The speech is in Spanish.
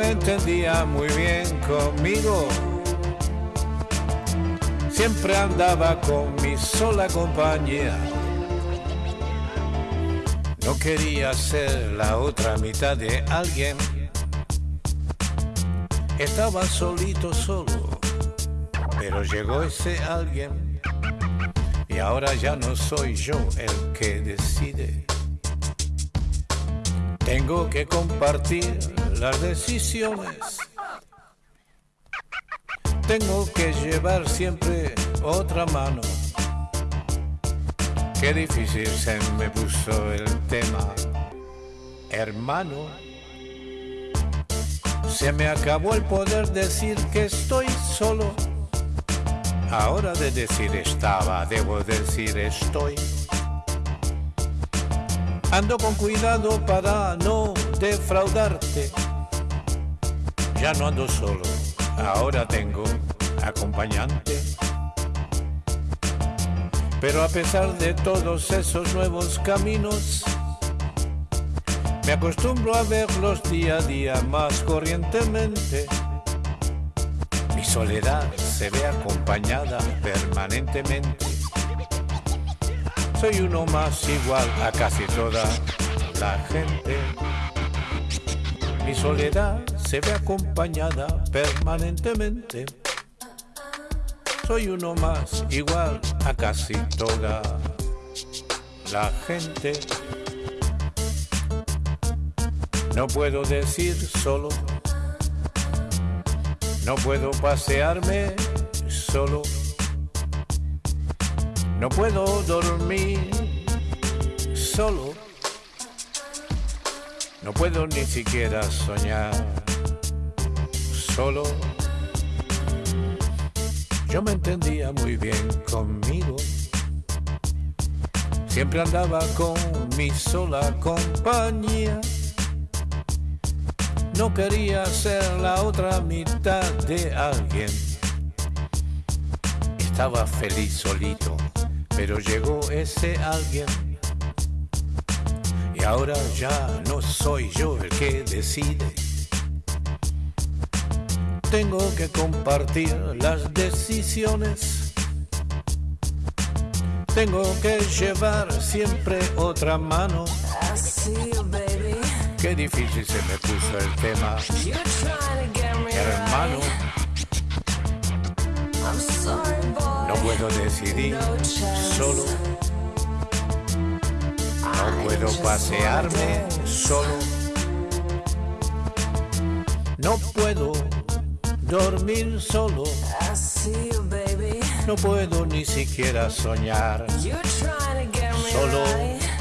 entendía muy bien conmigo. Siempre andaba con mi sola compañía. No quería ser la otra mitad de alguien. Estaba solito solo, pero llegó ese alguien. Y ahora ya no soy yo el que decide. Tengo que compartir las decisiones. Tengo que llevar siempre otra mano. Qué difícil se me puso el tema, hermano. Se me acabó el poder decir que estoy solo. Ahora de decir estaba, debo decir estoy. Ando con cuidado para no defraudarte. Ya no ando solo, ahora tengo acompañante. Pero a pesar de todos esos nuevos caminos, me acostumbro a verlos día a día más corrientemente. Mi soledad se ve acompañada permanentemente soy uno más igual a casi toda la gente. Mi soledad se ve acompañada permanentemente. Soy uno más igual a casi toda la gente. No puedo decir solo, no puedo pasearme solo no puedo dormir solo. No puedo ni siquiera soñar solo. Yo me entendía muy bien conmigo. Siempre andaba con mi sola compañía. No quería ser la otra mitad de alguien. Estaba feliz solito pero llegó ese alguien y ahora ya no soy yo el que decide. Tengo que compartir las decisiones. Tengo que llevar siempre otra mano. Qué difícil se me puso el tema. Hermano. No puedo decidir solo. No puedo pasearme solo. No puedo dormir solo. No puedo ni siquiera soñar solo.